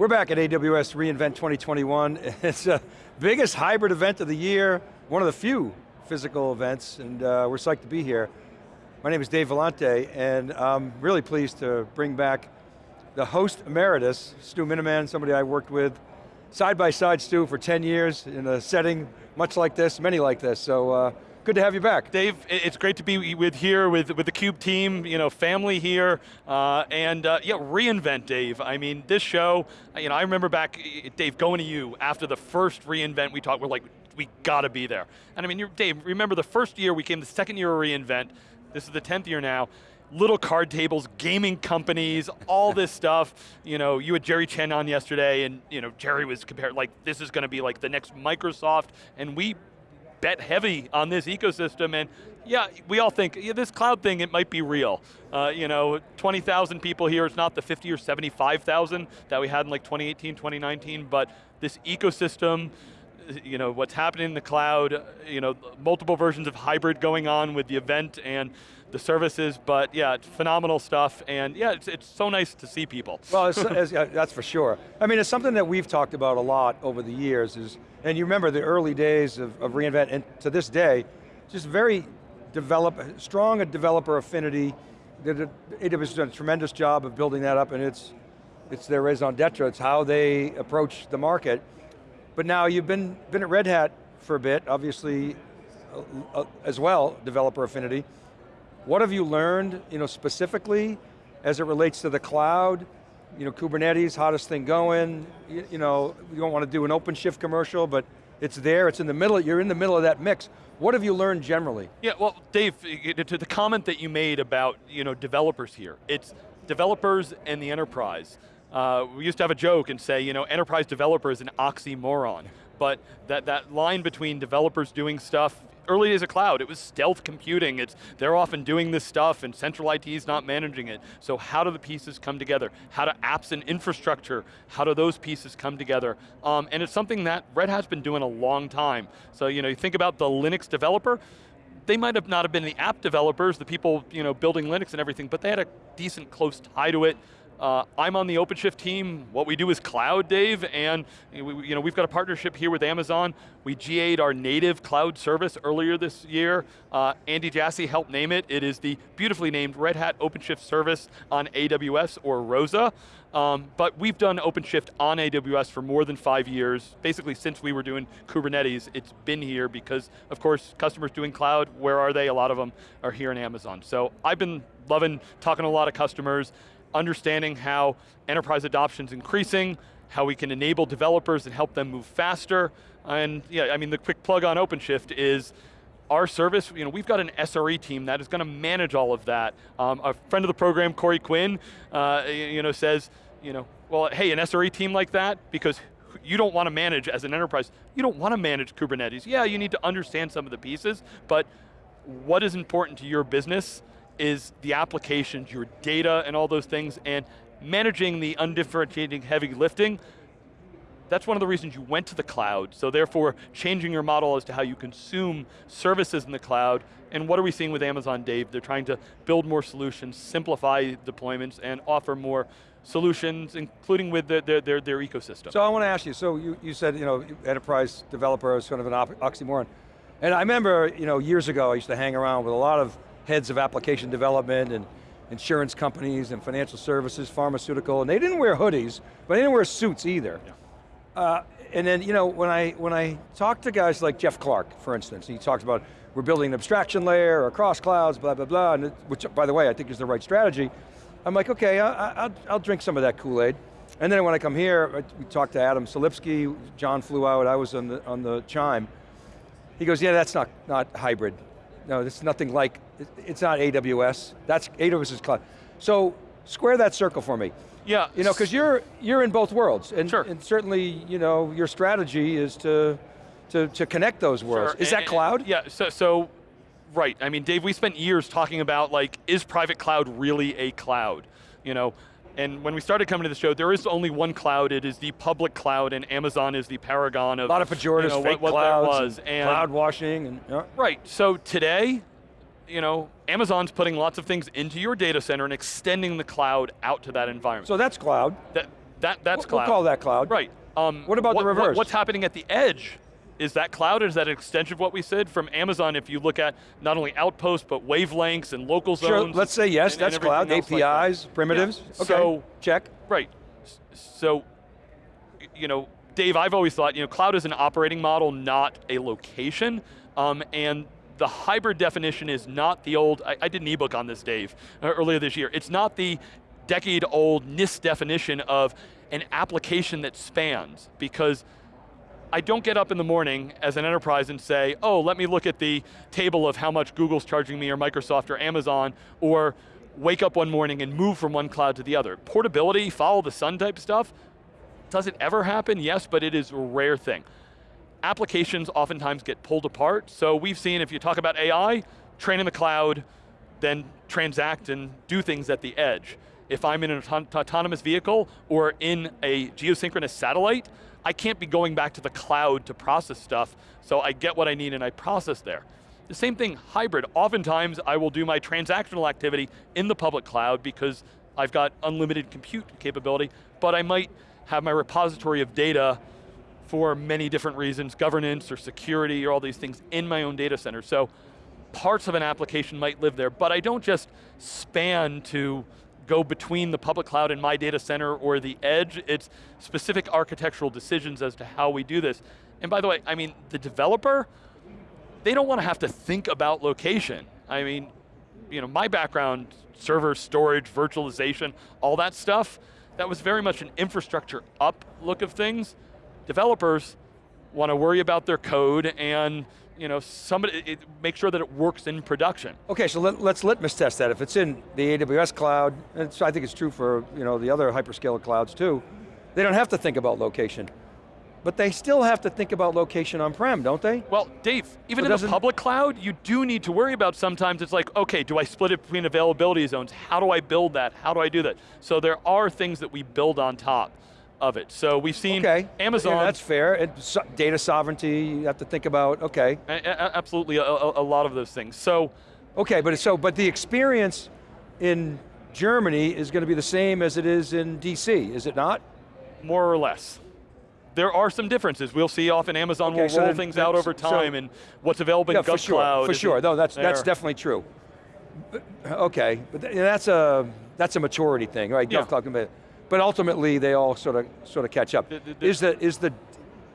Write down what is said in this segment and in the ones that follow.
We're back at AWS reInvent 2021. It's the biggest hybrid event of the year, one of the few physical events, and uh, we're psyched to be here. My name is Dave Vellante, and I'm really pleased to bring back the host emeritus, Stu Miniman, somebody I worked with side by side, Stu, for 10 years in a setting much like this, many like this, so uh, good to have you back. Dave, it's great to be with here with, with the CUBE team, you know, family here, uh, and uh, yeah, reInvent, Dave. I mean, this show, you know, I remember back, Dave, going to you after the first reInvent we talked, we're like, we got to be there. And I mean, Dave, remember the first year we came, the second year of reInvent, this is the 10th year now, little card tables, gaming companies, all this stuff. You know, you had Jerry Chen on yesterday and you know, Jerry was compared, like this is going to be like the next Microsoft and we bet heavy on this ecosystem and yeah, we all think, yeah, this cloud thing, it might be real. Uh, you know, 20,000 people here, it's not the 50 or 75,000 that we had in like 2018, 2019, but this ecosystem, you know, what's happening in the cloud, you know, multiple versions of hybrid going on with the event and the services, but yeah, it's phenomenal stuff, and yeah, it's, it's so nice to see people. Well, it's, it's, yeah, that's for sure. I mean, it's something that we've talked about a lot over the years, is, and you remember the early days of, of reInvent, and to this day, just very develop, strong a developer affinity. AWS has done a tremendous job of building that up, and it's, it's their raison d'etre, it's how they approach the market. But now you've been, been at Red Hat for a bit, obviously, uh, uh, as well, developer affinity. What have you learned, you know, specifically as it relates to the cloud? You know, Kubernetes, hottest thing going. You, you know, you don't want to do an OpenShift commercial, but it's there, it's in the middle, you're in the middle of that mix. What have you learned generally? Yeah, well, Dave, to the comment that you made about you know, developers here, it's developers and the enterprise. Uh, we used to have a joke and say, you know, enterprise developer is an oxymoron, but that, that line between developers doing stuff early days of cloud, it was stealth computing. It's, they're often doing this stuff and central IT is not managing it. So how do the pieces come together? How do apps and infrastructure, how do those pieces come together? Um, and it's something that Red Hat's been doing a long time. So you know, you think about the Linux developer, they might have not have been the app developers, the people you know, building Linux and everything, but they had a decent close tie to it. Uh, I'm on the OpenShift team. What we do is cloud, Dave, and we, you know, we've got a partnership here with Amazon. We GA'd our native cloud service earlier this year. Uh, Andy Jassy helped name it. It is the beautifully named Red Hat OpenShift service on AWS or ROSA. Um, but we've done OpenShift on AWS for more than five years. Basically since we were doing Kubernetes, it's been here because, of course, customers doing cloud, where are they? A lot of them are here in Amazon. So I've been loving talking to a lot of customers understanding how enterprise adoption is increasing, how we can enable developers and help them move faster. And yeah, I mean, the quick plug on OpenShift is our service, you know, we've got an SRE team that is going to manage all of that. Um, a friend of the program, Corey Quinn, uh, you know, says, you know, well, hey, an SRE team like that, because you don't want to manage as an enterprise, you don't want to manage Kubernetes. Yeah, you need to understand some of the pieces, but what is important to your business is the applications, your data and all those things, and managing the undifferentiating heavy lifting, that's one of the reasons you went to the cloud, so therefore changing your model as to how you consume services in the cloud, and what are we seeing with Amazon, Dave? They're trying to build more solutions, simplify deployments, and offer more solutions, including with their, their, their, their ecosystem. So I want to ask you, so you, you said, you know, enterprise developer is kind of an oxymoron. And I remember, you know, years ago, I used to hang around with a lot of heads of application development and insurance companies and financial services, pharmaceutical, and they didn't wear hoodies, but they didn't wear suits either. Yeah. Uh, and then, you know, when I, when I talk to guys like Jeff Clarke, for instance, he talks about we're building an abstraction layer across clouds, blah, blah, blah, and which, by the way, I think is the right strategy. I'm like, okay, I, will I'll drink some of that Kool-Aid. And then when I come here, we talked to Adam Selipsky, John flew out, I was on the, on the chime. He goes, yeah, that's not, not hybrid. No, this is nothing like, it's not AWS. That's AWS's cloud. So square that circle for me. Yeah. You know, because you're you're in both worlds, and, sure. and certainly, you know, your strategy is to to, to connect those worlds. Sure. Is and, that cloud? yeah. So so, right. I mean, Dave, we spent years talking about like, is private cloud really a cloud? You know, and when we started coming to the show, there is only one cloud. It is the public cloud, and Amazon is the paragon of a lot of pejoratives, you know, fake what, what clouds, was. And, and cloud washing, and yeah. right. So today, you know, Amazon's putting lots of things into your data center and extending the cloud out to that environment. So that's cloud. That, That, that's We'll cloud. call that cloud. Right. Um, What about the reverse? what's happening at the edge? Is that cloud? Is that an extension of what we said from Amazon? If you look at not only Outposts but wavelengths and local Sure, zones. let's say yes, and- and that's cloud, everything else like that. APIs, primitives, Yeah. okay, So check. Right. So, you know, Dave, I've always thought, you know, cloud is an operating model, not a location. Um, and the hybrid definition is not the old, I, I did an ebook on this, Dave, uh, earlier this year. It's not the decade old NIST definition of an application that spans, because I don't get up in the morning as an enterprise and say, oh, let me look at the table of how much Google's charging me or Microsoft or Amazon, or wake up one morning and move from one cloud to the other. Portability, follow the sun type stuff, does it ever happen? Yes, but it is a rare thing. Applications oftentimes get pulled apart, so we've seen if you talk about AI, train in the cloud, then transact and do things at the edge. If I'm in an auton- autonomous vehicle or in a geosynchronous satellite, I can't be going back to the cloud to process stuff, so I get what I need and I process there. The same thing, hybrid. Oftentimes I will do my transactional activity in the public cloud because I've got unlimited compute capability, but I might have my repository of data for many different reasons, governance or security or all these things in my own data center. So parts of an application might live there, but I don't just span to go between the public cloud and my data center or the edge. It's specific architectural decisions as to how we do this. And by the way, I mean, the developer, they don't want to have to think about location. I mean, you know, my background, server, storage, virtualization, all that stuff, that was very much an infrastructure up look of things. Developers want to worry about their code and you know, somebody, it, make sure that it works in production. Okay, so let, us litmus test that. If it's in the AWS cloud, and I think it's true for you know, the other hyperscaler clouds too, they don't have to think about location. But they still have to think about location on-prem, don't they? Well, Dave, even So in the public cloud, you do need to worry about sometimes it's like, okay, do I split it between availability zones? How do I build that? How do I do that? So there are things that we build on top of it. So we've seen okay. Amazon. Yeah, that's fair. And so, data sovereignty, you have to think about, okay. A a absolutely, a, a, lot of those things. So. Okay, but so, but the experience in Germany is going to be the same as it is in DC, is it not? More or less. There are some differences. We'll see often Amazon Okay, will so roll then- things out over so- time and what's available Yeah, in for GovCloud. sure, for sure. No, that's that's definitely true. But- Okay, but th- that's a that's a maturity thing, right? Yeah. GovCloud, but- ultimately, they all sort of sort of catch up. The- the- the- Is the is the?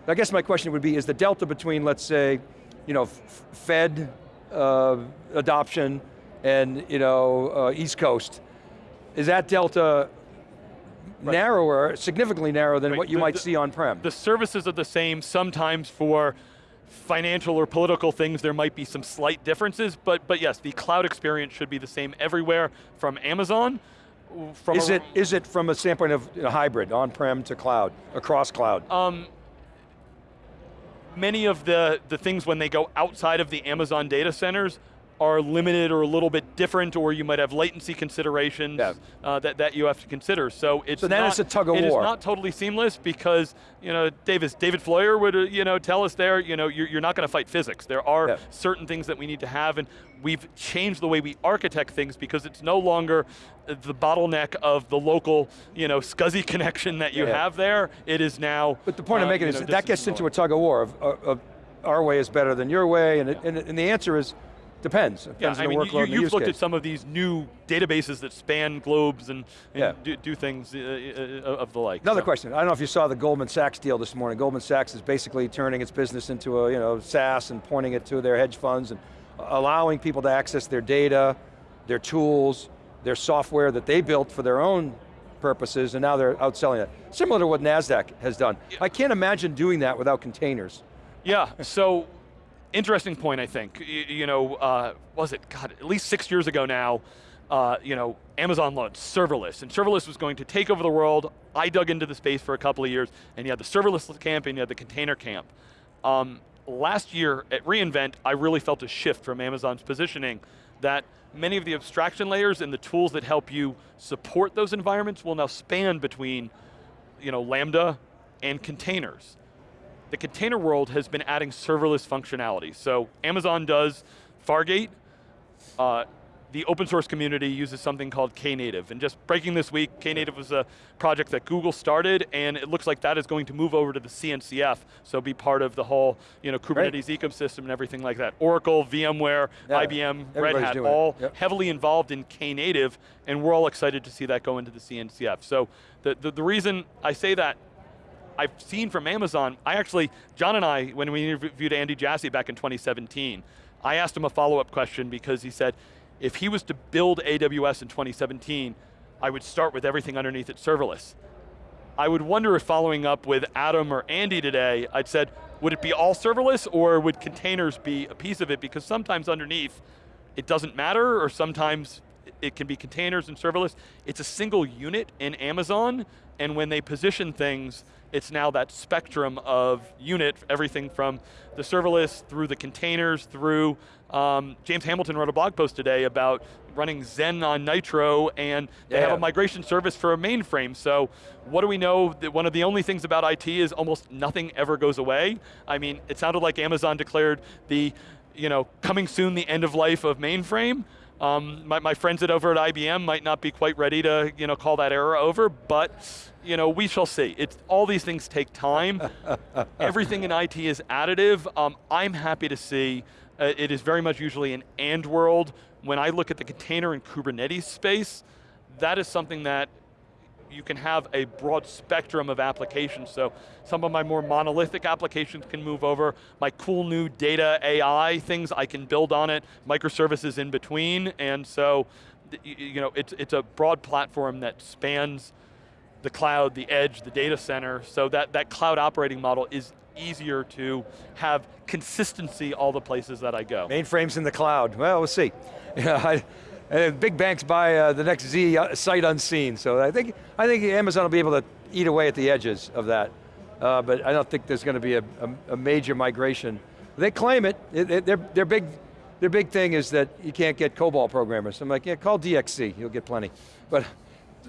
I guess my question would be: Is the delta between, let's say, you know, Fed uh, adoption and you know uh, East Coast, is that delta narrower, significantly narrower than Right, what you the- might the- see on-prem? The services are the same, sometimes for financial or political things there might be some slight differences, but, but yes, the cloud experience should be the same everywhere from Amazon. From Is it, is it from a standpoint of you know, hybrid, on-prem to cloud, across cloud? Um, many of the, the things when they go outside of the Amazon data centers are limited or a little bit different, or you might have latency considerations Yeah. uh, that, that you have to consider. So it's So then not, it's a tug of It is war. not totally seamless because, you know, Davis, David Floyer would uh, you know, tell us there, you know, you're, you're not going to fight physics. There are Yeah. certain things that we need to have, and we've changed the way we architect things because it's no longer the bottleneck of the local, you know, SCSI connection that you Yeah. have there. It is now. But the point I'm uh, making is know, that that gets into a tug of war of, of, of our way is better than your way, and, it, and, and the answer is, depends. It Yeah, depends I on mean, the you, workload you've use looked at some of these new databases that span globes and, and Yeah. do, do things uh, uh, of the like. Another so. question, I don't know if you saw the Goldman Sachs deal this morning. Goldman Sachs is basically turning its business into a you know, SaaS and pointing it to their hedge funds and allowing people to access their data, their tools, their software that they built for their own purposes, and now they're outselling it. Similar to what NASDAQ has done. I can't imagine doing that without containers. Yeah, so interesting point, I think. Y- you know, uh, was it, God, at least six years ago now, uh, you know, Amazon launched serverless, and serverless was going to take over the world. I dug into the space for a couple of years, and you had the serverless camp and you had the container camp. Um, last year at reInvent, I really felt a shift from Amazon's positioning that many of the abstraction layers and the tools that help you support those environments will now span between you know, Lambda and containers. The container world has been adding serverless functionality. So Amazon does Fargate, uh, the open source community uses something called Knative. And just breaking this week, Knative was a project that Google started, and it looks like that is going to move over to the CNCF, so be part of the whole you know, Kubernetes right. ecosystem and everything like that. Oracle, VMware, yeah, IBM, Red Hat, all yep. heavily involved in Knative, and we're all excited to see that go into the CNCF. So the, the, the reason I say that I've seen from Amazon, I actually, John and I, when we interviewed Andy Jassy back in 2017, I asked him a follow-up question because he said, if he was to build AWS in 2017, I would start with everything underneath it serverless. I would wonder if following up with Adam or Andy today, I'd said, would it be all serverless or would containers be a piece of it? Because sometimes underneath, it doesn't matter, or sometimes it can be containers and serverless. It's a single unit in Amazon, and when they position things, it's now that spectrum of unit, everything from the serverless through the containers, through, um, James Hamilton wrote a blog post today about running Xen on Nitro and they yeah. have a migration service for a mainframe. So what do we know? That one of the only things about IT is almost nothing ever goes away. I mean, it sounded like Amazon declared the, you know, coming soon the end of life of mainframe. Um, my, my, friends at over at IBM might not be quite ready to you know, call that era over, but you know, we shall see. It's, all these things take time. Everything in IT is additive. Um, I'm happy to see, uh, it is very much usually an and world. When I look at the container and Kubernetes space, that is something that you can have a broad spectrum of applications. So some of my more monolithic applications can move over. My cool new data AI things, I can build on it. Microservices in between. And so, you know, it's, it's a broad platform that spans the cloud, the edge, the data center. So that, that cloud operating model is easier to have consistency all the places that I go. Mainframes in the cloud. Well, we'll see. Yeah, and big banks buy uh, the next Z uh, sight unseen. So I think, I think Amazon will be able to eat away at the edges of that. Uh, but I don't think there's going to be a, a, a, major migration. They claim it, it, it their, their, big, their big thing is that you can't get COBOL programmers. I'm like, yeah, call DXC, you'll get plenty. But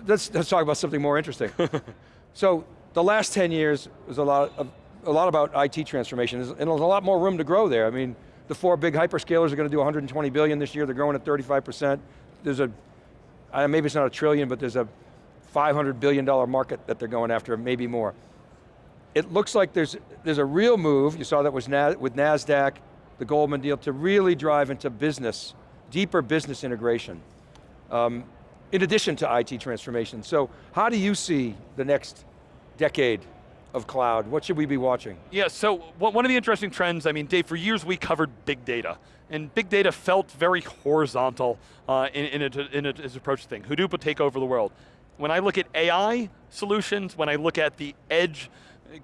let's, let's talk about something more interesting. so the last 10 years was a lot, of, a lot about IT transformation, and there's a lot more room to grow there. I mean, the four big hyperscalers are going to do 120 billion this year, they're growing at 35%. There's a, maybe it's not a trillion, but there's a 500 billion dollar market that they're going after, maybe more. It looks like there's, there's a real move, you saw that was Na with NASDAQ, the Goldman deal, to really drive into business, deeper business integration. Um, in addition to IT transformation. So how do you see the next decade of cloud? What should we be watching? Yeah, so one of the interesting trends, I mean, Dave, for years we covered big data. And big data felt very horizontal uh, in, in, it, in its approach to things. Hadoop would take over the world. When I look at AI solutions, when I look at the edge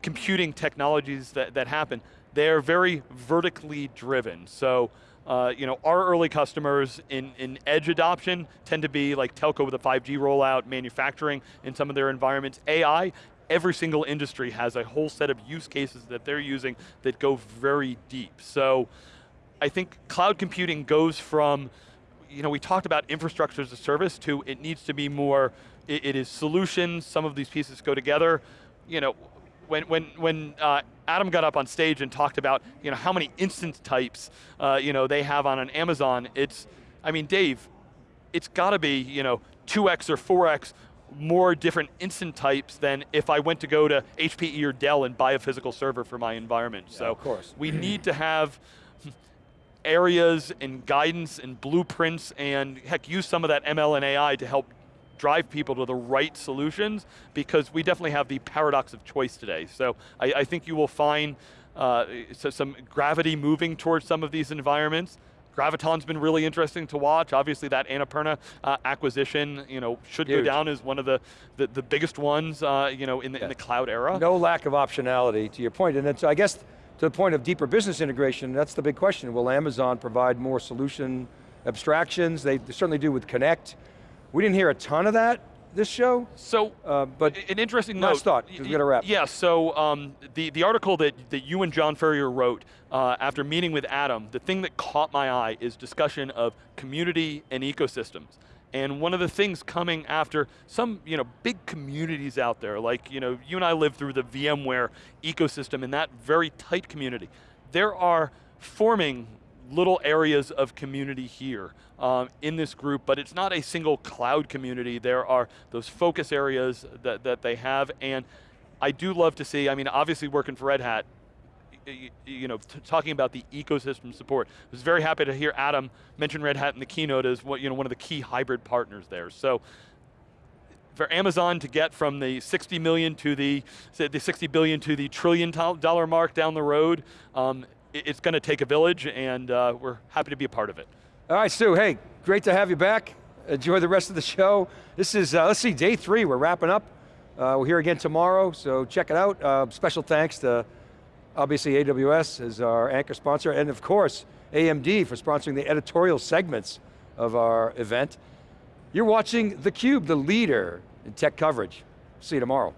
computing technologies that, that happen, they're very vertically driven. So uh, you know, our early customers in, in edge adoption tend to be like telco with a 5G rollout, manufacturing in some of their environments. AI, every single industry has a whole set of use cases that they're using that go very deep. So I think cloud computing goes from, you know, we talked about infrastructure as a service to it needs to be more, it, it is solutions, some of these pieces go together. You know, when, when, when uh, Adam got up on stage and talked about you know, how many instance types uh, you know, they have on an Amazon, it's, I mean, Dave, it's got to be you know, 2x or 4x more different instance types than if I went to go to HPE or Dell and buy a physical server for my environment. Yeah, so of course. we need to have areas and guidance and blueprints and heck, use some of that ML and AI to help drive people to the right solutions because we definitely have the paradox of choice today. So I, I think you will find uh, so some gravity moving towards some of these environments. Graviton's been really interesting to watch. Obviously that Annapurna uh, acquisition you know, should Huge. go down as one of the, the, the biggest ones uh, you know, in, the, yeah. in the cloud era. No lack of optionality to your point. And then so I guess to the point of deeper business integration, that's the big question. Will Amazon provide more solution abstractions? They certainly do with Connect. We didn't hear a ton of that this show. So, uh, but an interesting note. Last thought, we got to wrap. Yeah, so um, the, the article that, that you and John Furrier wrote uh, after meeting with Adam, the thing that caught my eye is discussion of community and ecosystems. And one of the things coming after some you know, big communities out there, like you, know, you and I live through the VMware ecosystem in that very tight community. There are forming little areas of community here um, in this group, but it's not a single cloud community. There are those focus areas that, that they have, and I do love to see, I mean, obviously working for Red Hat, you know, talking about the ecosystem support. I was very happy to hear Adam mention Red Hat in the keynote as what, you know, one of the key hybrid partners there. So for Amazon to get from the 60 million to the, the 60 billion to the trillion dollar mark down the road, um, it's going to take a village and uh, we're happy to be a part of it. All right, Stu, hey, great to have you back. Enjoy the rest of the show. This is, uh, let's see, day three, we're wrapping up. Uh, we're here again tomorrow, so check it out. Uh, special thanks to, obviously, AWS as our anchor sponsor, and of course, AMD for sponsoring the editorial segments of our event. You're watching theCUBE, the leader in tech coverage. See you tomorrow.